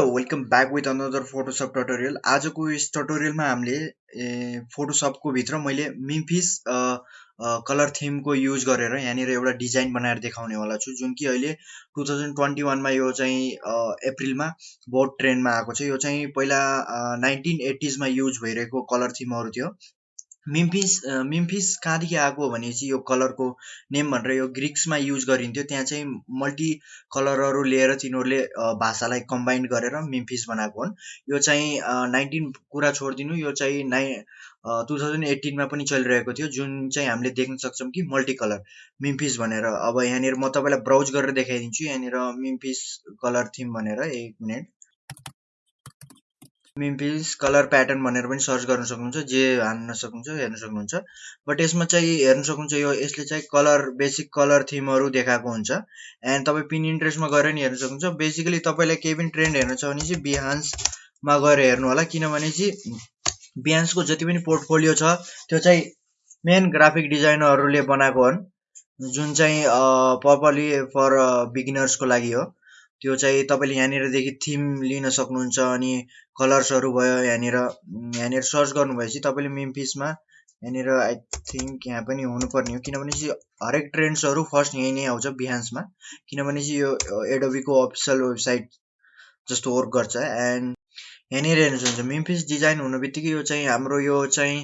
Hello welcome back with another Photoshop tutorial आजको यस ट्युटोरियलमा हामीले फोटोसपको भित्र मैले मिम्फिस कलर थिमको युज गरेर यहाँनिर एउटा डिजाइन बनाएर देखाउनेवाला छु जुन कि अहिले टु थाउजन्ड ट्वेन्टी वानमा यो चाहिँ अप्रिलमा बहुत ट्रेन्डमा आएको छ। यो चाहिँ पहिला नाइन्टिन एट्टिजमा युज भइरहेको कलर थिमहरू थियो। मिम्फिस मिम्फिस कहाँदेखि आएको भनेपछि यो कलरको नेम भनेर यो ग्रिक्समा युज गरिन्थ्यो। त्यहाँ चाहिँ मल्टी कलरहरू लिएर तिनीहरूले भाषालाई कम्बाइन्ड गरेर मिम्फिस बनाएको हुन्। यो चाहिँ नाइन्टिन कुरा छोडिदिनु। यो चाहिँ नाइ टु थाउजन्ड एट्टिनमा पनि चलिरहेको थियो। जुन चाहिँ हामीले देख्न सक्छौँ कि मल्टी कलर मिम्फिस भनेर। अब यहाँनिर म तपाईँलाई ब्राउज गरेर देखाइदिन्छु। यहाँनिर मिम्फिस कलर थिम भनेर एक मिनट। मिम्फिस कलर प्याटर्न भनेर पनि सर्च गर्न सक्नुहुन्छ जे हान्न सक्नुहुन्छ हेर्न सक्नुहुन्छ। बट यसमा चाहिँ हेर्न सक्नुहुन्छ यो यसले चाहिँ कलर बेसिक कलर थिमहरू देखाएको हुन्छ। एन्ड तपाईँ पिन इन्ट्रेस्टमा गएर नि हेर्न सक्नुहुन्छ। बेसिकली तपाईँलाई केही पनि ट्रेन्ड हेर्नु छ भने चाहिँ बिहान्समा गएर हेर्नु होला। किनभने चाहिँ बिहान्सको जति पनि पोर्टफोलियो छ त्यो चाहिँ मेन ग्राफिक डिजाइनरहरूले बनाएको हुन्। जुन चाहिँ प्रपरली फर बिगिनर्सको लागि हो। त्यो चाहिँ तपाईँले यहाँनिरदेखि थिम लिन सक्नुहुन्छ अनि कलर्सहरू भयो यहाँनिर यहाँनिर सर्च गर्नुभएपछि तपाईँले मिम्फिसमा यहाँनिर आई थिङ्क यहाँ पनि हुनुपर्ने हो। किनभने चाहिँ हरेक ट्रेन्ड्सहरू फर्स्ट यहीँ नै आउँछ बिहान्समा किनभने चाहिँ यो एडोबीको अफिसियल वेबसाइट जस्तो वर्क गर्छ। एन्ड यहाँनिर हेर्नु सक्नुहुन्छ मिम्फिस डिजाइन हुनु बित्तिकै यो चाहिँ हाम्रो यो चाहिँ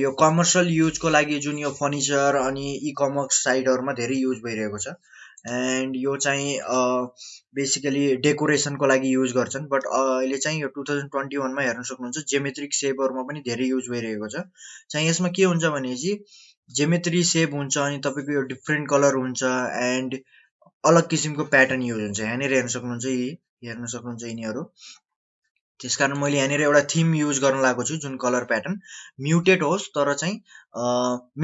यो कमर्सियल युजको लागि जुन यो फर्निचर अनि इ कमर्स साइटहरूमा धेरै युज भइरहेको छ। एन्ड यो चाहिँ बेसिकली डेकोरेसनको लागि युज गर्छन् बट अहिले चाहिँ यो टु थाउजन्ड ट्वेन्टी वानमा हेर्न सक्नुहुन्छ जेमेट्रिक सेपहरूमा पनि धेरै युज भइरहेको छ। चाहिँ यसमा के हुन्छ भनेपछि जेमेट्री सेप हुन्छ अनि तपाईँको यो डिफ्रेन्ट कलर हुन्छ एन्ड अलग किसिमको प्याटर्न युज हुन्छ। यहाँनिर हेर्न सक्नुहुन्छ यी हेर्न सक्नुहुन्छ यिनीहरू। त्यस कारण मैले यहाँनिर एउटा थिम युज गर्न लागेको छु जुन कलर प्याटर्न म्युटेड होस् तर चाहिँ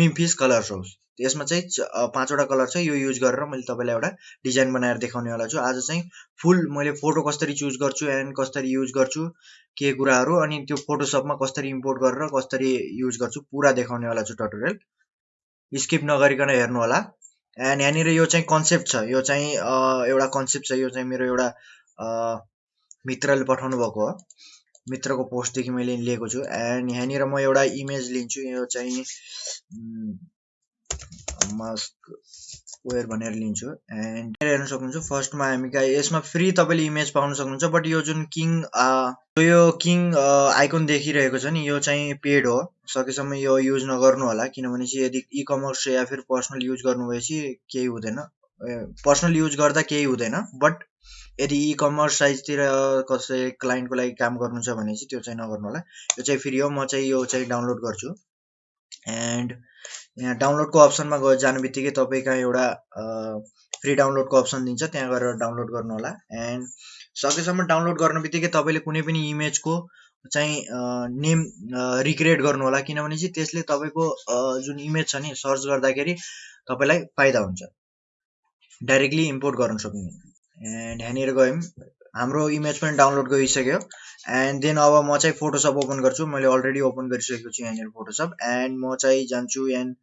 मिम्फिस कलर्स होस्। यसमा चाहिँ पाँचवटा कलर छ यो युज गरेर मैले तपाईँलाई एउटा डिजाइन बनाएर देखाउनेवाला छु। आज चाहिँ फुल मैले फोटो कसरी चुज गर्छु एन्ड कसरी युज गर्छु के कुराहरू अनि त्यो फोटोसपमा कसरी इम्पोर्ट गरेर कसरी युज गर्छु पुरा देखाउनेवाला छु टटोरियल स्किप नगरिकन हेर्नु होला एन्ड यहाँनिर यो चाहिँ कन्सेप्ट छ। यो चाहिँ एउटा कन्सेप्ट छ। यो चाहिँ मेरो एउटा मित्रले पठाउनु भएको हो। मित्रको पोस्टदेखि मैले लिएको छु। एन्ड यहाँनिर म एउटा इमेज लिन्छु। यो चाहिँ मास्क वेयर भनेर लिन्छु। एन्ड हेर्न सक्नुहुन्छ फर्स्टमा हामी कहाँ यसमा फ्री तपाईँले इमेज पाउन सक्नुहुन्छ बट यो जुन किङ यो किङ आइकन देखिरहेको छ नि यो चाहिँ पेड हो। सकेसम्म यो युज नगर्नु होला किनभने चाहिँ यदि इ कमर्स या फिर पर्सनल युज गर्नुभएपछि केही हुँदैन। पर्सनल युज गर्दा केही हुँदैन बट यदि इ कमर्स साइजतिर कसै क्लाइन्टको लागि काम गर्नु छ भने चाहिँ त्यो चाहिँ नगर्नु होला। यो चाहिँ फ्री हो म चाहिँ यो चाहिँ डाउनलोड गर्छु। एन्ड यहाँ डाउनलोडको अप्सनमा गएर जानु बित्तिकै तपाईँ कहाँ एउटा फ्री डाउनलोडको अप्सन दिन्छ त्यहाँ गएर डाउनलोड गर्नु होला एन्ड सकेसम्म डाउनलोड गर्नु बित्तिकै तपाईँले कुनै पनि इमेजको चाहिँ नेम रिक्रिएट गर्नु होला किनभने चाहिँ त्यसले तपाईँको जुन इमेज छ नि सर्च गर्दाखेरि तपाईँलाई फाइदा हुन्छ। डाइरेक्टली इम्पोर्ट गर्न सक्नु एन्ड यहाँनिर गयौँ। हाम्रो इमेज पनि डाउनलोड गरिसक्यो एन्ड देन अब म चाहिँ फोटोसप ओपन गर्छु। मैले अलरेडी ओपन गरिसकेको छु यहाँनिर फोटोसप एन्ड म चाहिँ जान्छु एन्ड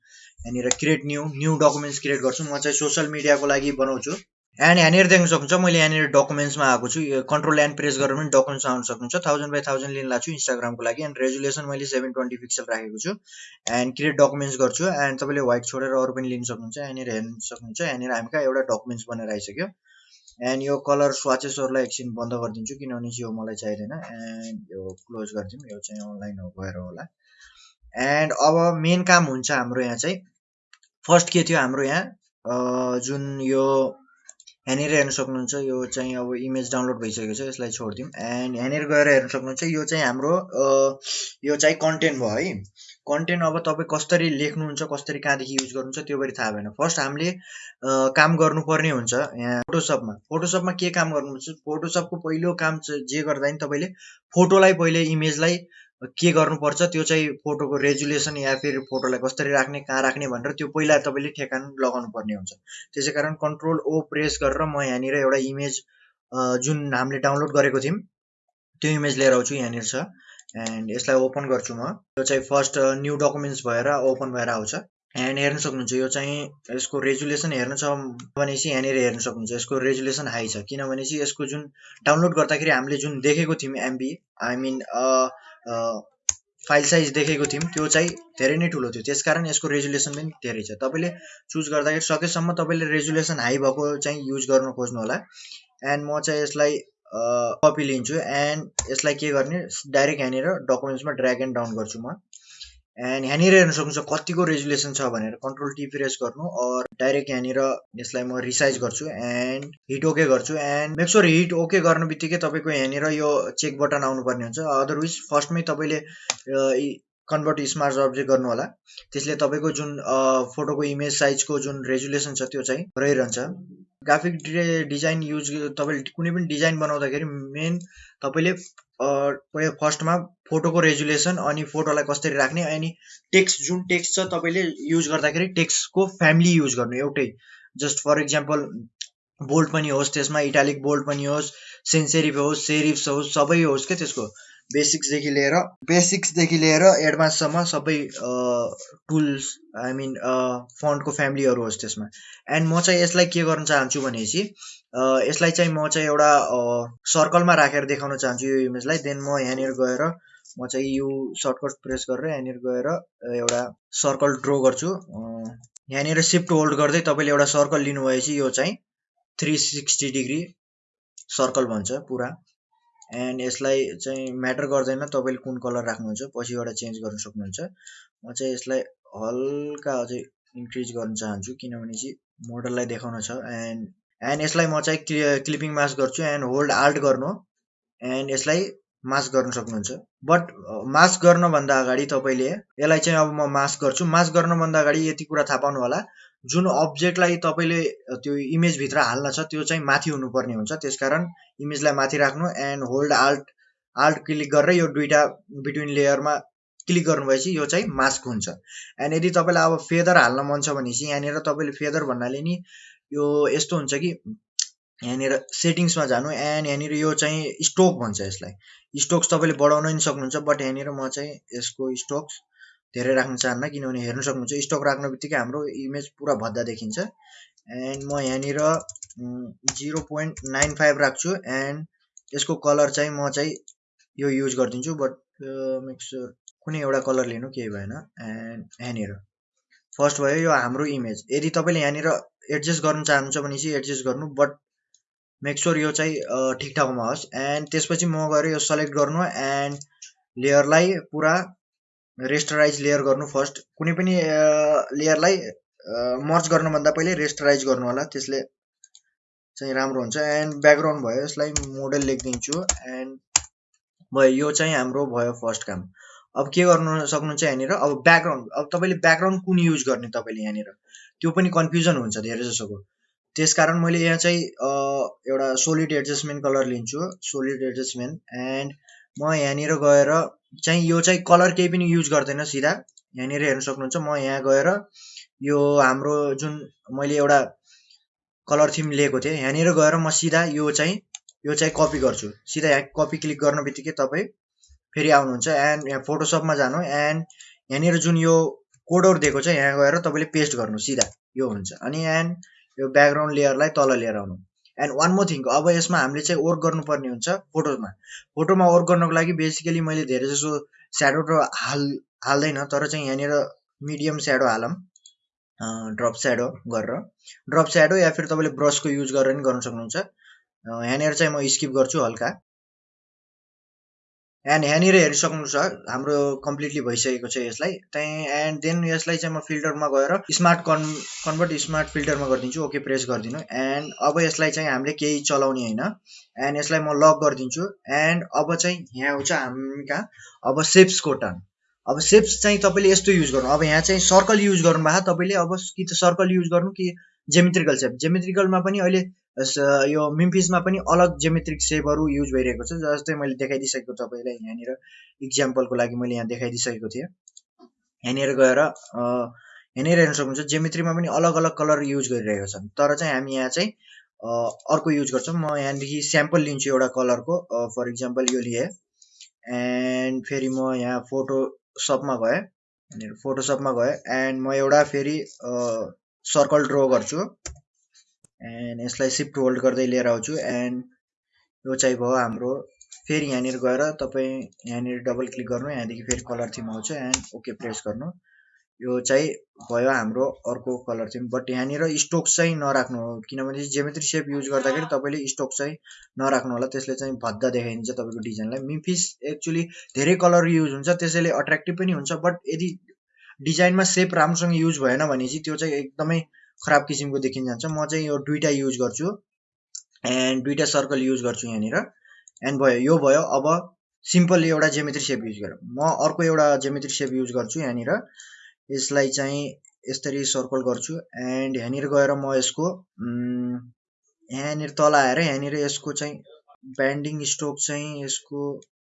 यहाँनिर create new new documents create गर्छु। म चाहिँ सोसियल मिडियाको लागि बनाउँछु। एन्ड यहाँनिर देख्न सक्नुहुन्छ मैले यहाँनिर डकुमेन्ट्समा आएको छु। कन्ट्रोल एन्ड प्रेस गरेर पनि डकुमेन्ट्स आउन सक्नुहुन्छ। थाउजन्ड बाई थाउजन्ड लिन लाग्छु इन्स्टाग्रामको लागि। एन्ड रेजुलेसन मैले सेभेन ट्वेन्टी पिक्सल राखेको छु। एन्ड क्रिएट डकुमेन्ट्स गर्छु। एन्ड तपाईँले व्हाइट छोडेर अरू पनि लिन सक्नुहुन्छ। यहाँनिर हेर्न सक्नुहुन्छ। यहाँनिर हामी कहाँ एउटा डकुमेन्ट्स बनेर आइसक्यो। एन्ड यो कलर स्वाचेसहरूलाई एकछिन बन्द गरिदिन्छु किनभने यो मलाई चाहिँदैन। एन्ड यो क्लोज गरिदिउँ यो चाहिँ अनलाइन गएर होला। एन्ड अब मेन काम हुन्छ हाम्रो यहाँ चाहिँ। फर्स्ट के थियो हाम्रो यहाँ? जुन यो यहाँनिर हेर्न सक्नुहुन्छ यो चाहिँ अब इमेज डाउनलोड भइसकेको छ यसलाई छोडिदिउँ। एन्ड यहाँनिर गएर हेर्न सक्नुहुन्छ यो चाहिँ हाम्रो यो चाहिँ कन्टेन्ट भयो है। कन्टेन्ट अब तपाईँ कसरी लेख्नुहुन्छ कसरी कहाँदेखि युज गर्नुहुन्छ त्यो पनि थाहा भएन। फर्स्ट हामीले काम गर्नुपर्ने हुन्छ यहाँ फोटोसपमा फोटोसपमा के काम गर्नुहुन्छ? फोटोसपको पहिलो काम जे गर्दा नि तपाईँले फोटोलाई पहिले इमेजलाई के गर्नुपर्छ? त्यो चाहिँ फोटोको रेजुलेसन या फिर फोटोलाई कसरी राख्ने कहाँ राख्ने भनेर त्यो पहिला तपाईँले ठेकान लगाउनु पर्ने हुन्छ। त्यसै कारण कन्ट्रोल ओ प्रेस गरेर म यहाँनिर एउटा इमेज जुन हामीले डाउनलोड गरेको थियौँ त्यो इमेज लिएर आउँछु यहाँनिर छ। एन्ड यसलाई ओपन गर्छु म। यो चाहिँ फर्स्ट न्यू डकुमेन्ट्स भएर ओपन भएर आउँछ। एन्ड हेर्न सक्नुहुन्छ यो चाहिँ यसको रेजुलेसन हेर्नु छ भनेपछि यहाँनिर हेर्न सक्नुहुन्छ। यसको रेजुलेसन हाई छ। किनभनेपछि यसको जुन डाउनलोड गर्दाखेरि हामीले जुन देखेको थियौँ MB I mean file size देखेको थियौँ त्यो चाहिँ धेरै नै ठुलो थियो। त्यसकारण यसको रेजुलेसन पनि धेरै छ। तपाईँले चुज गर्दाखेरि सकेसम्म तपाईँले रेजुलेसन हाई भएको चाहिँ युज गर्न खोज्नु होला। एन्ड म चाहिँ यसलाई कपी लिन्छु एन्ड यसलाई के गर्ने डाइरेक्ट यहाँनिर डकुमेन्ट्समा ड्र्याग एन्ड डाउन गर्छु म। एन्ड यहाँनिर हेर्न सक्नुहुन्छ कतिको रेजुलेसन छ भनेर। कन्ट्रोल टी प्रेस गर्नु अर डाइरेक्ट यहाँनिर यसलाई म रिसाइज गर्छु एन्ड हिट ओके गर्छु। And make sure hit okay गर्नु बित्तिकै तपाईँको यहाँनिर यो चेक बटन आउनुपर्ने हुन्छ। अदरवाइज फर्स्टमै तपाईँले कन्भर्ट स्मार्ट अब्जेक्ट गर्नु होला त्यसले तपाईँको जुन फोटोको इमेज साइजको जुन रेजुलेसन छ त्यो चाहिँ रहिरहन्छ। ग्राफिक डिजाइन युज तपाईँले कुनै पनि डिजाइन बनाउँदाखेरि मेन तपाईँले फर्स्टमा फोटोको रेजुलेसन अनि फोटोलाई कसरी राख्ने अनि टेक्स्ट जुन टेक्स्ट छ तपाईँले युज गर्दाखेरि टेक्स्टको फ्यामिली युज गर्नु एउटै। जस्ट फर इक्जाम्पल बोल्ड पनि होस् त्यसमा इटालिक बोल्ड पनि होस् सेन्सेरिफ होस् सेरिफ्स होस् सबै होस् क्या त्यसको? बेसिक्सदेखि लिएर बेसिक्सदेखि लिएर एडभान्ससम्म सबै टुल्स आई मिन फन्टको फ्यामिलीहरू होस् त्यसमा. एन्ड म चाहिँ यसलाई के गर्न चाहन्छु भनेपछि यसलाई चाहिँ म चाहिँ एउटा सर्कलमा राखेर देखाउन चाहन्छु यो इमेजलाई देन म यहाँनिर गएर म चाहिँ यो सर्टकट प्रेस गरेर यहाँनिर गएर एउटा सर्कल ड्र गर्छु. यहाँनिर सिफ्ट होल्ड गर्दै तपाईँले एउटा सर्कल लिनुभएपछि यो चाहिँ थ्री सिक्सटी डिग्री सर्कल भन्छ पुरा। एन्ड यसलाई चाहिँ म्याटर गर्दैन तपाईँले कुन कलर राख्नुहुन्छ पछिबाट चेन्ज गर्न सक्नुहुन्छ। म चाहिँ यसलाई हल्का अझै इन्क्रिज गर्न चाहन्छु किनभने चाहिँ मोडललाई देखाउन छ। एन्ड एन्ड यसलाई म चाहिँ क्लि क्लिपिङ मास्क गर्छु एन्ड होल्ड आल्ट गर्नु। एन्ड यसलाई मास्क गर्न सक्नुहुन्छ। बट मास्क गर्नभन्दा अगाडि तपाईँले यसलाई चाहिँ अब म मास्क गर्छु। मास्क गर्नभन्दा अगाडि यति कुरा थाहा पाउनु होला। जुन अब्जेक्टलाई तपाईँले त्यो इमेजभित्र हाल्न छ त्यो चाहिँ माथि हुनुपर्ने हुन्छ। त्यसकारण इमेजलाई माथि राख्नु and hold alt alt click गरेर यो दुइटा बिट्विन लेयरमा क्लिक गर्नुभएपछि यो चाहिँ मास्क हुन्छ। एन्ड यदि तपाईँलाई अब फेदर हाल्न मन छ भने चाहिँ यहाँनिर तपाईँले फेदर भन्नाले नि यो यस्तो हुन्छ कि यहाँनिर सेटिङ्समा जानु एन्ड यहाँनिर यो चाहिँ स्टोक भन्छ यसलाई। स्टोक्स तपाईँले बढाउन पनि सक्नुहुन्छ बट यहाँनिर म चाहिँ यसको स्टोक्स धेरै राख्न चाहन्न किनभने हेर्न सक्नुहुन्छ स्टक राख्ने बित्तिकै हाम्रो इमेज पुरा भद्दा देखिन्छ। एन्ड म यहाँनिर जिरो पोइन्ट नाइन फाइभ राख्छु एन्ड यसको कलर चाहिँ म चाहिँ यो युज गरिदिन्छु बट मिक्सर कुनै एउटा कलर लिनु केही भएन। एन्ड यहाँनिर फर्स्ट भयो यो हाम्रो इमेज यदि तपाईँले यहाँनिर एडजस्ट गर्न चाहनुहुन्छ भने चाहिँ एडजस्ट गर्नु बट मेक्सोर यो चाहिँ ठिक ठाउँमा होस्। एन्ड त्यसपछि म गएर यो सेलेक्ट गर्नु एन्ड लेयरलाई पुरा रेस्टराइज लेयर गर्नु फर्स्ट कुनै पनि लेयरलाई मर्च गर्नुभन्दा पहिले रेस्टराइज गर्नु होला। त्यसले चाहिँ राम्रो हुन्छ। एन्ड ब्याकग्राउन्ड भयो यसलाई मोडल लेखिदिन्छु। एन्ड भयो यो चाहिँ हाम्रो भयो फर्स्ट काम। अब के गर्नु सक्नुहुन्छ यहाँनिर? अब ब्याकग्राउन्ड अब तपाईँले ब्याकग्राउन्ड कुन युज गर्ने तपाईँले यहाँनिर? त्यो पनि कन्फ्युजन हुन्छ धेरै जसोको। त्यसकारण मैले यहाँ चाहिँ एउटा सोलिड एडजस्टमेन्ट कलर लिन्छु। सोलिड एडजस्टमेन्ट एन्ड म यहाँनिर गएर चाहिँ यो चाहिँ कलर केही पनि युज गर्दैन सिधा। यहाँनिर हेर्न सक्नुहुन्छ म यहाँ गएर यो हाम्रो जुन मैले एउटा कलर थिम लिएको थिएँ यहाँनिर गएर म सिधा यो चाहिँ यो चाहिँ कपी गर्छु। सिधा यहाँ कपी क्लिक गर्न बित्तिकै तपाईँ फेरि आउनुहुन्छ। एन्ड यहाँ फोटोसपमा जानु। एन्ड यहाँनिर जुन यो कोडहरू दिएको छ यहाँ गएर तपाईँले पेस्ट गर्नु। सिधा यो हुन्छ। अनि एन्ड यो ब्याकग्राउन्ड लेयरलाई तल लिएर आउनु। एन्ड वान मोर थिङ अब यसमा हामीले चाहिँ वर्क गर्नुपर्ने हुन्छ फोटोमा। फोटोमा वर्क गर्नको लागि बेसिकली मैले धेरै जसो स्याडो र हाल हाल्दैन तर चाहिँ यहाँनिर मिडियम स्याडो हालौँ ड्रप स्याडो गरेर। ड्रप स्याडो या फिर तपाईँले ब्रसको युज गरेर पनि गर्न सक्नुहुन्छ। यहाँनिर चाहिँ म स्किप गर्छु हल्का। एन्ड यहाँनिर हेरिसक्नुहुन्छ हाम्रो कम्प्लिटली भइसकेको छ यसलाई। त्यहीँ एन्ड देन यसलाई चाहिँ म फिल्टरमा गएर स्मार्ट कन् कन्भर्ट स्मार्ट फिल्टरमा गरिदिन्छु ओके प्रेस गरिदिनु। एन्ड अब यसलाई चाहिँ हामीले केही चलाउने होइन। एन्ड यसलाई म लक गरिदिन्छु। एन्ड अब चाहिँ यहाँ आउँछ हामी कहाँ अब सेप्सको टर्न अब सेप्स चाहिँ तपाईँले यस्तो युज गर्नु अब यहाँ चाहिँ सर्कल युज गर्नुभएको तपाईँले अब कि त सर्कल युज गर्नु कि जेमेट्रिकल सेप जेमेट्रिकलमा पनि अहिले यो मिम्फिसमा पनि अलग जेमेट्रिक सेपहरू युज भइरहेको छ जस्तै मैले देखाइदिइसकेको तपाईँलाई यहाँनिर इक्जाम्पलको लागि मैले यहाँ देखाइदिइसकेको थिएँ। यहाँनिर गएर यहाँनिर हेर्न सक्नुहुन्छ जेमेट्रीमा पनि अलग अलग कलर युज गरिरहेको छ तर चाहिँ हामी यहाँ चाहिँ अर्को युज गर्छौँ। म यहाँदेखि स्याम्पल लिन्छु एउटा कलरको फर इक्जाम्पल यो लिएँ। एन्ड फेरि म यहाँ फोटो सपमा गएँ यहाँनिर फोटोसपमा गयो एन्ड म एउटा फेरि सर्कल ड्र गर्छु एन्ड यसलाई सिफ्ट होल्ड गर्दै लिएर आउँछु एन्ड यो चाहिँ भयो हाम्रो फेरि यहाँनिर गएर तपाईँ यहाँनिर डबल क्लिक गर्नु यहाँदेखि फेरि कलर थिम आउँछ एन्ड ओके प्रेस गर्नु। यो चाहिँ भयो हाम्रो अर्को कलर थिम बट यहाँनिर स्टोक चाहिँ नराख्नु किनभने जेमेट्री सेप युज गर्दाखेरि तपाईँले स्टोक चाहिँ नराख्नु होला। त्यसले चाहिँ भद्दा देखाइदिन्छ तपाईँको डिजाइनलाई मिफिस एक्चुली धेरै कलर युज हुन्छ त्यसैले अट्र्याक्टिभ पनि हुन्छ। बट यदि डिजाइनमा सेप राम्रोसँग युज भएन भने चाहिँ त्यो चाहिँ एकदमै खराब किसिमको देखिन जान्छ। म चाहिँ यो दुइटा युज गर्छु। एन्ड दुइटा सर्कल युज गर्छु यहाँनिर। एन्ड भयो यो भयो। अब सिम्पल एउटा जेमेट्री सेप युज गरेर म अर्को एउटा जेमेट्री सेप युज गर्छु यहाँनिर। यसलाई चाहिँ यसरी सर्कल गर्छु एन्ड यहाँनिर गएर म यसको यहाँनिर तल आएर यहाँनिर यसको चाहिँ ब्यान्डिङ स्टोक चाहिँ यसको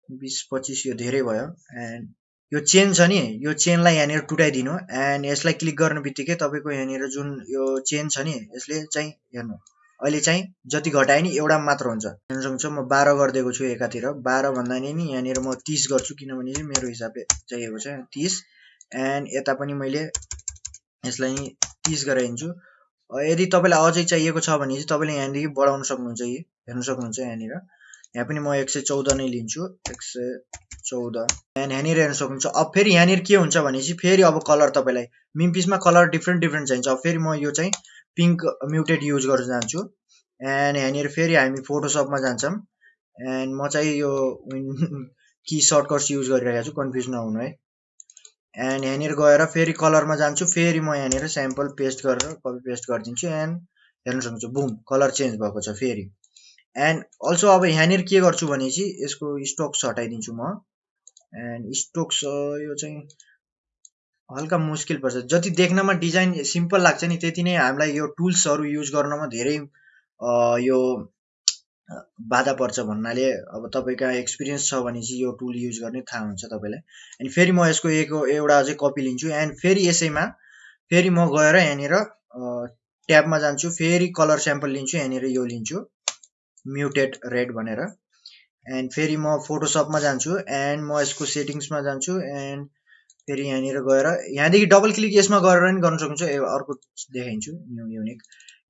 बिस पच्चिस यो धेरै भयो एन्ड यो चेन छ नि यो चेनलाई यहाँनिर टुटाइदिनु एन्ड यसलाई क्लिक गर्ने बित्तिकै तपाईँको यहाँनिर जुन यो चेन छ नि यसले चाहिँ हेर्नु अहिले चाहिँ जति घटाए नि एउटा मात्र हुन्छ। सक्नुहुन्छ म बाह्र गरिदिएको छु एकातिर बाह्र भन्दा नि यहाँनिर म तिस गर्छु किनभने मेरो हिसाबले चाहिएको छ तिस। एन्ड यता पनि मैले यसलाई तिस गराइदिन्छु यदि तपाईँलाई अझै चाहिएको छ भने चाहिँ तपाईँले यहाँदेखि बढाउन सक्नुहुन्छ यी हेर्नु सक्नुहुन्छ यहाँनिर। यहाँ पनि म एक सय चौध नै लिन्छु एक सय चौध। एन्ड यहाँनिर हेर्नु सक्नुहुन्छ। अब फेरि यहाँनिर के हुन्छ भने चाहिँ फेरि अब कलर तपाईँलाई मिम्पिसमा कलर डिफ्रेन्ट डिफ्रेन्ट चाहिन्छ। अब फेरि म यो चाहिँ पिङ्क म्युटेड युज गर्न जान्छु। एन्ड यहाँनिर फेरि हामी फोटोसपमा जान्छौँ। एन्ड म चाहिँ यो कि सर्टकट्स युज गरिरहेको छु। कन्फ्युज नहुनु है। एन्ड यहाँनिर गएर फेरि कलरमा जान्छु फेरि म यहाँनिर स्याम्पल पेस्ट गरेर कपी पेस्ट गरिदिन्छु एन्ड हेर्नु सक्छु बुम कलर चेन्ज भएको छ फेरि। एन्ड अल्सो अब यहाँनिर के गर्छु भने चाहिँ यसको स्टोक्स हटाइदिन्छु म। एन्ड स्टोक्स यो चाहिँ हल्का मुस्किल पर्छ। जति देख्नमा डिजाइन सिम्पल लाग्छ नि त्यति नै हामीलाई यो टुल्सहरू युज गर्नमा धेरै यो बाधा पर्छ भन्नाले अब तपाईँ कहाँ एक्सपिरियन्स छ भने चाहिँ यो टुल युज गर्ने थाहा हुन्छ तपाईँलाई। अनि फेरि म यसको एक एउटा चाहिँ कपी लिन्छु। एन्ड फेरि यसैमा फेरि म गएर यहाँनिर ट्याबमा जान्छु। फेरि कलर स्याम्पल लिन्छु यहाँनिर यो लिन्छु। म्युटेड रेड भनेर। एन्ड फेरि म फोटोसपमा जान्छु। एन्ड म यसको सेटिङ्समा जान्छु। एन्ड फेरि यहाँनिर गएर यहाँदेखि डबल क्लिक यसमा गरेर पनि गर्न सक्नुहुन्छ। अर्को देखाइन्छु। न्यु युनिक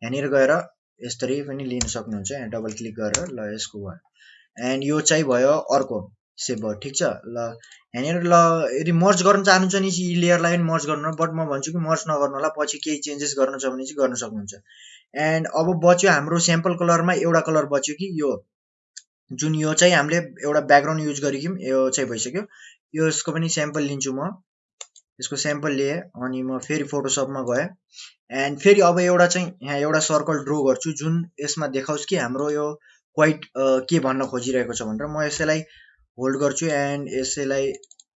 यहाँनिर गएर यसरी पनि लिन सक्नुहुन्छ यहाँ डबल क्लिक गरेर ल यसको भयो एन्ड यो चाहिँ भयो अर्को। सेभ भयो? ठिक छ? ल यहाँनिर ल यदि मर्च गर्न चाहनुहुन्छ नि यी लेयरलाई पनि मर्च गर्नु बट म भन्छु कि मर्च नगर्नु होला पछि केही चेन्जेस गर्नु छ भने चाहिँ गर्न सक्नुहुन्छ। एन्ड अब बच्यो हाम्रो स्याम्पल कलरमा एउटा कलर बच्यो कि यो। जुन यो चाहिँ हामीले एउटा ब्याकग्राउन्ड युज गरिकौँ यो चाहिँ भइसक्यो। यसको पनि स्याम्पल लिन्छु म। यसको स्याम्पल लिएँ अनि म फेरि फोटोसपमा गएँ एन्ड फेरि अब एउटा चाहिँ यहाँ एउटा सर्कल ड्र गर्छु जुन यसमा देखाओस् कि हाम्रो यो क्वाइट के भन्न खोजिरहेको छ भनेर म यसैलाई होल्ड गर्छु एन्ड यसैलाई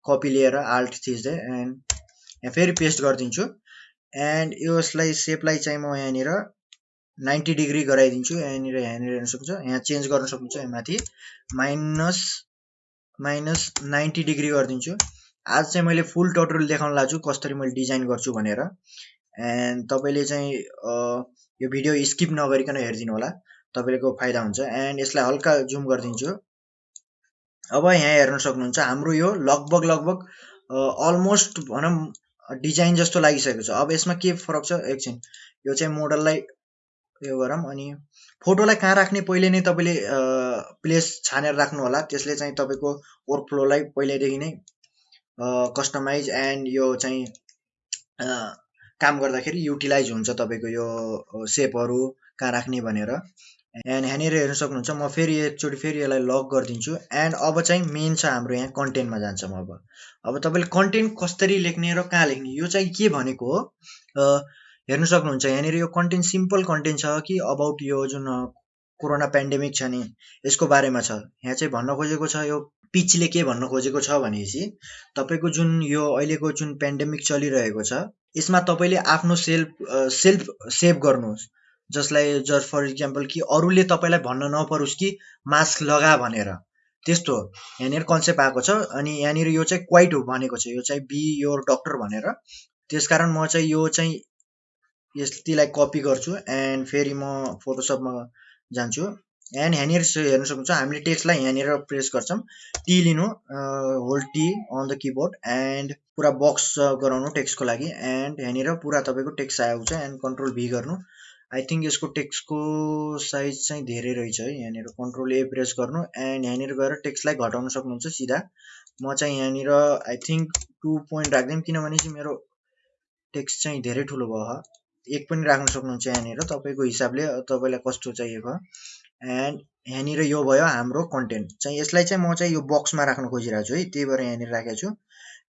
कपी लिएर आल्ट थिच्दै एन्ड यहाँ फेरि पेस्ट गरिदिन्छु एन्ड यसलाई सेपलाई चाहिँ म यहाँनिर नाइन्टी डिग्री गराइदिन्छु यहाँनिर यहाँनिर हेर्न सक्छ यहाँ चेन्ज गर्न सक्नुहुन्छ यहाँ माथि माइनस माइनस नाइन्टी डिग्री गरिदिन्छु। आज चाहिँ मैले फुल टोटल देखाउन लाग्छु कसरी मैले डिजाइन गर्छु भनेर। एन्ड तपाईँले चाहिँ यो भिडियो स्किप नगरिकन हेरिदिनु होला तपाईँको फाइदा हुन्छ। एन्ड यसलाई हल्का जुम गरिदिन्छु। अब यहाँ हेर्न सक्नुहुन्छ हाम्रो यो लगभग लगभग अलमोस्ट भनौँ डिजाइन जस्तो लागिसकेको छ। अब यसमा के फरक छ? एकछिन यो चाहिँ मोडललाई यो गरौँ अनि फोटोलाई कहाँ राख्ने? पहिले नै तपाईँले प्लेस छानेर राख्नु होला। त्यसले चाहिँ तपाईँको वर्क फ्लोलाई पहिल्यैदेखि नै कस्टमाइज एन्ड यो चाहिँ काम गर्दाखेरि युटिलाइज हुन्छ तपाईँको यो सेपहरू कहाँ राख्ने भनेर। एन्ड यहाँनिर हेर्न सक्नुहुन्छ म फेरि एकचोटि फेरि यसलाई लक गरिदिन्छु। एन्ड अब चाहिँ मेन छ हाम्रो यहाँ कन्टेन्टमा जान्छौँ अब। अब तपाईँले कन्टेन्ट कसरी लेख्ने र कहाँ लेख्ने यो चाहिँ के भनेको हो? हेर्नु सक्नुहुन्छ यहाँनिर यो कन्टेन्ट सिम्पल कन्टेन्ट छ कि अबाउट यो जुन कोरोना पेन्डेमिक छ नि यसको बारेमा छ। यहाँ चाहिँ भन्न खोजेको छ यो पिचले के भन्न खोजेको छ भनेपछि तपाईँको जुन यो अहिलेको जुन पेन्डेमिक चलिरहेको छ यसमा तपाईँले आफ्नो सेल्फ सेल्फ सेभ गर्नुहोस्। जसलाई जस्ट फर इक्जाम्पल कि अरूले तपाईँलाई भन्न नपरोस् कि मास्क लगा भनेर। त्यस्तो यहाँनिर कन्सेप्ट आएको छ अनि यहाँनिर यो चाहिँ क्वाइट हो भनेको छ। यो चाहिँ बी योर डक्टर भनेर। त्यसकारण म चाहिँ यो चाहिँ यतिलाई कपी गर्छु। एन्ड फेरि म फोटोसपमा जान्छु। एन्ड यहाँनिर हेर्न सक्नुहुन्छ हामीले टेक्स्टलाई यहाँनिर प्रेस गर्छौँ। टी लिनु hold T on the keyboard and पुरा बक्स गराउनु टेक्स्टको लागि। एन्ड यहाँनिर पुरा तपाईँको टेक्स्ट आउँछ एन्ड कन्ट्रोल भी गर्नु। आई थिङ्क यसको टेक्स्टको साइज चाहिँ धेरै रहेछ है यहाँनिर कन्ट्रोल ए प्रेस गर्नु। एन्ड यहाँनिर गएर टेक्स्टलाई घटाउन सक्नुहुन्छ सिधा। म चाहिँ यहाँनिर आई थिङ्क टु पोइन्ट राख्दिउँ किनभने चाहिँ मेरो टेक्स्ट चाहिँ धेरै ठुलो भयो। एक पनि राख्न सक्नुहुन्छ यहाँनिर। तपाईँको हिसाबले तपाईँलाई कस्तो चाहिएको? एन्ड यहाँनिर यो भयो हाम्रो कन्टेन्ट चाहिँ यसलाई चाहिँ म चाहिँ यो बक्समा राख्न खोजिरहेको छु है। त्यही भएर यहाँनिर राखेको छु।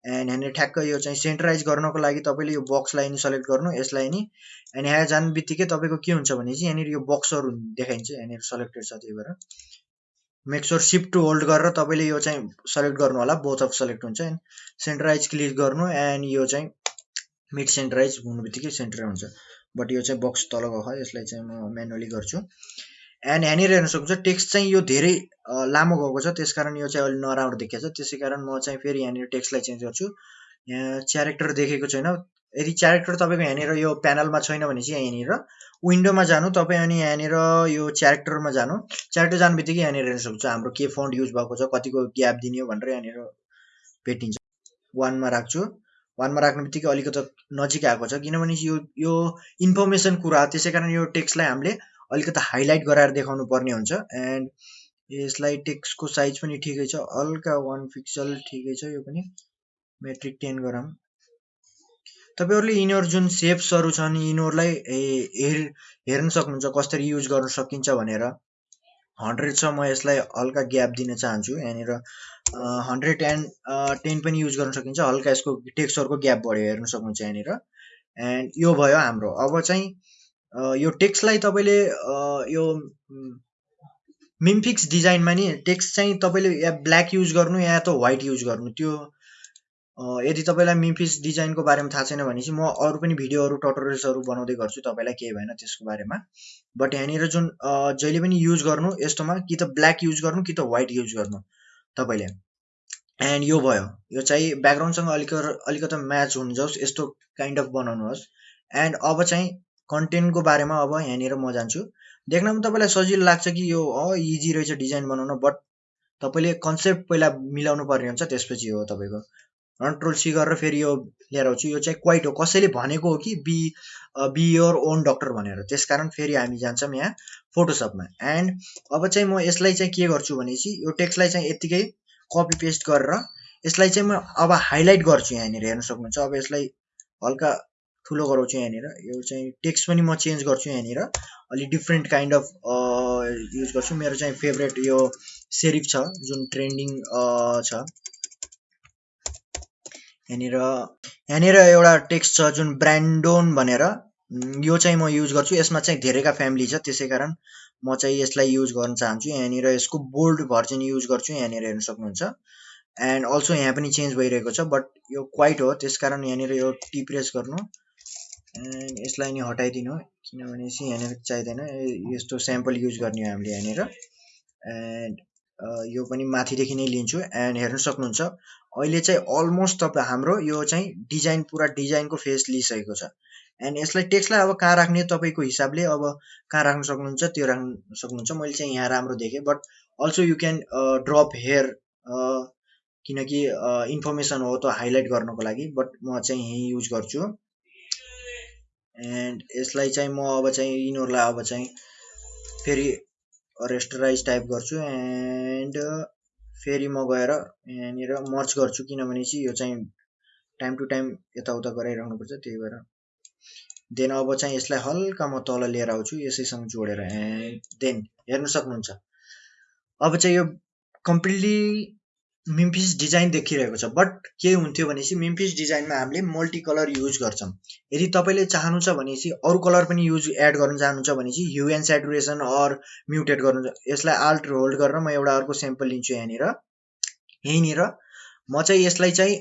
एन्ड यहाँनिर ठ्याक्क यो चाहिँ सेन्ट्रलाइज गर्नको लागि तपाईँले यो बक्सलाई नि सेलेक्ट गर्नु यसलाई नि एन्ड यहाँ जानु बित्तिकै तपाईँको के हुन्छ भने चाहिँ यहाँनिर यो बक्सहरू देखाइन्छ यहाँनिर सेलेक्टेड छ त्यही भएर। मेक्सोर सिफ्ट टु होल्ड गरेर तपाईँले यो चाहिँ सेलेक्ट गर्नु होला। बोथ अफ सेलेक्ट हुन्छ। एन्ड सेन्ट्रलाइज क्लिक गर्नु। एन्ड यो चाहिँ मिड सेन्ट्रलाइज हुनु बित्तिकै सेन्टर हुन्छ। बट यो चाहिँ बक्स तल गएको यसलाई चाहिँ म म्यानुअली गर्छु। एन्ड यहाँनिर हेर्न सक्नुहुन्छ टेक्स्ट चाहिँ यो धेरै लामो गएको छ। त्यस कारण यो चाहिँ अलिक नराम्रो देखिएको छ। त्यसै कारण म चाहिँ फेरि यहाँनिर टेक्स्टलाई चेन्ज गर्छु। यहाँ च्यारेक्टर देखेको छैन। यदि च्यारेक्टर तपाईँको यहाँनिर यो प्यानलमा छैन भने चाहिँ यहाँनिर विन्डोमा जानु। तपाईँ अनि यहाँनिर यो च्यारेक्टरमा जानु। च्यारेक्टर जानु बित्तिकै यहाँनिर हेर्न सक्छु हाम्रो के फन्ड युज भएको छ कतिको ग्याप दिने भनेर यहाँनिर भेटिन्छ। वानमा राख्छु। वानमा राख्ने बित्तिकै अलिकति नजिक आएको छ। किनभने यो यो इन्फर्मेसन कुरा त्यसै कारण यो टेक्स्टलाई हामीले अलिकति हाइलाइट गराएर देखाउनु पर्ने हुन्छ। एन्ड यसलाई टेक्स्टको साइज पनि ठिकै छ। हल्का वान पिक्सल ठिकै छ। यो पनि मेट्रिक टेन गरौँ तपाईँहरूले यिनीहरू जुन सेप्सहरू छन् यिनीहरूलाई हेर हेर्न सक्नुहुन्छ कसरी युज गर्न सकिन्छ भनेर। हन्ड्रेड छ म यसलाई हल्का ग्याप दिन चाहन्छु। यहाँनिर हन्ड्रेड एन्ड टेन पनि युज गर्न सकिन्छ। हल्का यसको टेक्स्टहरूको ग्याप बढ्यो हेर्न सक्नुहुन्छ यहाँनिर। एन्ड यो भयो हाम्रो। अब चाहिँ यो टेक्स्टलाई तपाईँले यो मिमफिक्स डिजाइनमा नि टेक्स्ट चाहिँ तपाईँले या ब्ल्याक युज गर्नु या त व्हाइट युज गर्नु। त्यो यदि तपाईँलाई मिमफिक्स डिजाइनको बारेमा थाहा छैन भने चाहिँ म अरू पनि भिडियोहरू टटोरियल्सहरू बनाउँदै गर्छु। तपाईँलाई केही भएन त्यसको बारेमा। बट यहाँनिर जुन जहिले पनि युज गर्नु यस्तोमा कि त ब्ल्याक युज गर्नु कि त व्हाइट युज गर्नु तपाईँले। एन्ड यो भयो। यो चाहिँ ब्याकग्राउन्डसँग अलिक अलिकति म्याच हुन जाओस् यस्तो काइन्ड अफ बनाउनुहोस्। एन्ड अब चाहिँ कन्टेन्टको बारेमा अब यहाँनिर म जान्छु। देख्नमा तपाईँलाई सजिलो लाग्छ कि यो इजी रहेछ डिजाइन बनाउन बट तपाईँले कन्सेप्ट पहिला मिलाउनु पर्ने हुन्छ त्यसपछि हो तपाईँको। कन्ट्रोल सी गरेर फेरि यो लिएर आउँछु। यो चाहिँ क्वाइट हो। कसैले भनेको हो कि be be your own doctor भनेर। त्यस कारण फेरि हामी जान्छौँ यहाँ फोटोसपमा एन्ड अब चाहिँ म यसलाई चाहिँ के गर्छु भनेपछि यो टेक्स्टलाई चाहिँ यत्तिकै कपी पेस्ट गरेर यसलाई चाहिँ म अब हाइलाइट गर्छु यहाँनिर हेर्न सक्नुहुन्छ। अब यसलाई हल्का ठुलो गराउँछु यहाँनिर। यो चाहिँ टेक्स्ट पनि म चेन्ज गर्छु यहाँनिर। अलिक डिफ्रेन्ट काइन्ड अफ युज गर्छु। मेरो चाहिँ फेभरेट यो सेरिफ छ जुन ट्रेन्डिङ छ। यहाँनिर यहाँनिर एउटा टेक्स्ट छ जुन ब्रान्डोन भनेर। यो चाहिँ म युज गर्छु। यसमा चाहिँ धेरैका फ्यामिली छ त्यसै कारण म चाहिँ यसलाई युज गर्न चाहन्छु यहाँनिर यसको बोल्ड भर्जन युज गर्छु यहाँनिर हेर्न सक्नुहुन्छ। एन्ड अल्सो यहाँ पनि चेन्ज भइरहेको छ बट यो क्वाइट हो त्यस कारण यहाँनिर यो टी प्रेस गर्नु। एन्ड यसलाई नि हटाइदिनु किनभने चाहिँ यहाँनिर चाहिँदैन यस्तो स्याम्पल युज गर्ने हामीले यहाँनिर। एन्ड यो पनि माथिदेखि नै लिन्छु। एन्ड हेर्न सक्नुहुन्छ अहिले चाहिँ अलमोस्ट तपाईँ हाम्रो यो चाहिँ डिजाइन पुरा डिजाइनको फेस लिइसकेको छ। एन्ड यसलाई टेक्स्टलाई अब कहाँ राख्ने तपाईँको हिसाबले अब कहाँ राख्न सक्नुहुन्छ त्यो राख्न सक्नुहुन्छ। मैले चाहिँ यहाँ राम्रो देखेँ। But also you can drop here किनकि इन्फर्मेसन हो त हाइलाइट गर्नको लागि। बट म चाहिँ यहीँ युज गर्छु। एन्ड यसलाई चाहिँ म अब चाहिँ यिनीहरूलाई अब चाहिँ फेरि रेस्टराइज टाइप गर्छु। एन्ड फेरि म गएर यहाँनिर मर्च गर्छु किनभने चाहिँ यो चाहिँ टाइम टु टाइम यताउता गराइरहनुपर्छ त्यही भएर। देन अब चाहिँ यसलाई हल्का म तल लिएर आउँछु यसैसँग जोडेर। देन हेर्नु सक्नुहुन्छ। अब चाहिँ यो कम्प्लिटली मिम्फिस डिजाइन देखिरहेको छ बट के हुन्थ्यो भनेपछि मिम्फिस डिजाइनमा हामीले मल्टी कलर युज गर्छौँ। यदि तपाईँले चाहनु छ भनेपछि अरू कलर पनि युज एड गर्न चाहनुहुन्छ भने चाहिँ hue and saturation or muted गर्नु यसलाई आल्ट होल्ड गरेर म एउटा अर्को सेम्पल लिन्छु यहाँनिर। यहीँनिर म चाहिँ यसलाई चाहिँ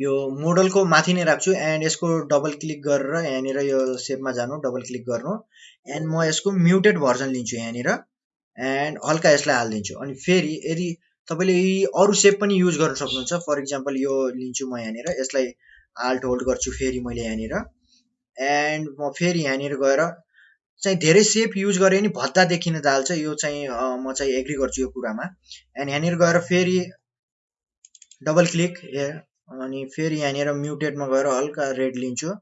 यो मोडलको माथि नै राख्छु एन्ड यसको डबल क्लिक गरेर यहाँनिर यो सेपमा जानु डबल क्लिक गर्नु। एन्ड म यसको म्युटेड भर्जन लिन्छु यहाँनिर। एन्ड हल्का यसलाई हालिदिन्छु। अनि फेरि यदि तपाईँले अरू सेप पनि युज गर्न सक्नुहुन्छ। फर इक्जाम्पल यो लिन्छु म यहाँनिर यसलाई आल्ट होल्ड गर्छु फेरि मैले यहाँनिर। एन्ड म फेरि यहाँनिर गएर चाहिँ धेरै सेप युज गरे नि भद्दा देखिन जान्छ यो चाहिँ म चाहिँ एग्री गर्छु यो कुरामा। एन्ड यहाँनिर गएर फेरि डबल क्लिक अनि फेरि यहाँनिर म्युटेडमा गएर हल्का रेड लिन्छु।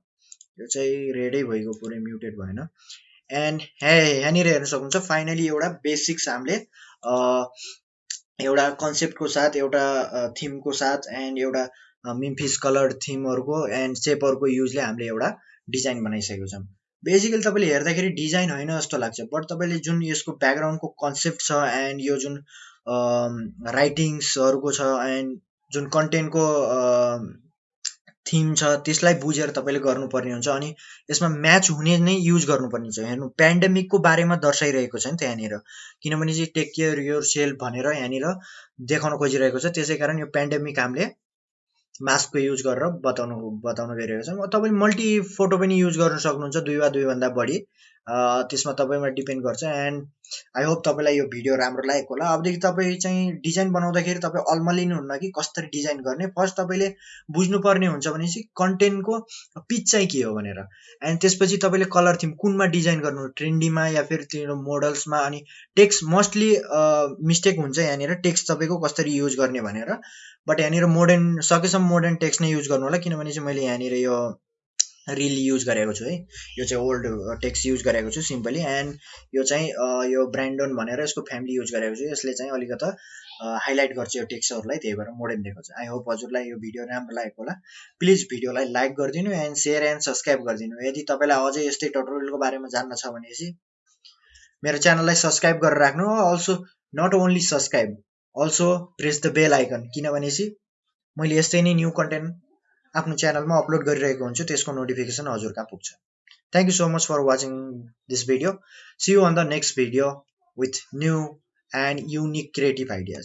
यो चाहिँ रेडै भइगयो पुरै म्युटेड भएन। एन्ड हे यहाँनिर हेर्न सक्नुहुन्छ फाइनली एउटा बेसिक्स हामीले एउटा कन्सेप्टको साथ एउटा थिमको साथ एन्ड एउटा मिम्फिस कलर थिमहरूको एन्ड सेपहरूको युजले हामीले एउटा डिजाइन बनाइसकेको छौँ। बेसिकली तपाईँले हेर्दाखेरि डिजाइन होइन जस्तो लाग्छ बट तपाईँले जुन यसको ब्याकग्राउन्डको कन्सेप्ट छ एन्ड यो जुन राइटिङ्सहरूको छ एन्ड जुन कन्टेन्टको थिम छ त्यसलाई बुझेर तपाईँले गर्नुपर्ने हुन्छ अनि यसमा म्याच हुने नै युज गर्नुपर्ने हुन्छ। हेर्नु पेन्डेमिकको बारेमा दर्शाइरहेको छ नि त यहाँनिर। किनभने चाहिँ टेक केयर योर सेल्फ भनेर यहाँनिर देखाउन खोजिरहेको छ। त्यसै कारण यो पेन्डेमिक हामीले मास्कको युज गरेर बताउनु बताउन गइरहेको छ। तपाईँले मल्टी फोटो पनि युज गर्न सक्नुहुन्छ दुई वा दुईभन्दा बढी। त्यसमा तपाईँमा डिपेन्ड गर्छ। एन्ड आई होप तपाईँलाई यो भिडियो राम्रो लागेको होला। अबदेखि तपाईँ चाहिँ डिजाइन बनाउँदाखेरि तपाईँ अल्मलिनुहुन्न कि कसरी डिजाइन गर्ने? फर्स्ट तपाईँले बुझ्नुपर्ने हुन्छ भनेपछि कन्टेन्टको पिच चाहिँ के हो भनेर। एन्ड त्यसपछि तपाईँले कलर थिम कुनमा डिजाइन गर्नु? ट्रेन्डीमा या फेरि त्यो मोडल्समा? अनि टेक्स्ट मोस्टली मिस्टेक हुन्छ यहाँनिर। टेक्स्ट तपाईँको कसरी युज गर्ने भनेर। बट यहाँनिर मोडर्न सकेसम्म मोडर्न टेक्स्ट नै युज गर्नु होला। किनभने चाहिँ मैले यहाँनिर यो रिल युज गरेको छु है। यो चाहिँ ओल्ड टेक्स्ट युज गरेको छु सिम्पली एन्ड यो चाहिँ यो ब्रान्डोन भनेर यसको फ्यामिली युज गरेको छु। यसले चाहिँ अलिकता हाइलाइट गर्छ यो टेक्स्टहरूलाई त्यही भएर मोडर्न दिएको छ आई होप हजुरलाई यो भिडियो राम्रो लागेको होला। प्लिज भिडियोलाई लाइक गरिदिनु एन्ड सेयर एन्ड सब्सक्राइब गरिदिनु। यदि तपाईँलाई अझै यस्तै टोटोरियलको बारेमा जान्न छ भनेपछि मेरो च्यानललाई सब्सक्राइब गरेर राख्नु also not only subscribe also press the bell icon किनभने चाहिँ मैले यस्तै नै न्यू कन्टेन्ट आफ्नो च्यानलमा अपलोड गरिरहेको हुन्छु त्यसको नोटिफिकेसन हजुर कहाँ पुग्छ। Thank you so much for watching this video see you on the next video with new and unique creative ideas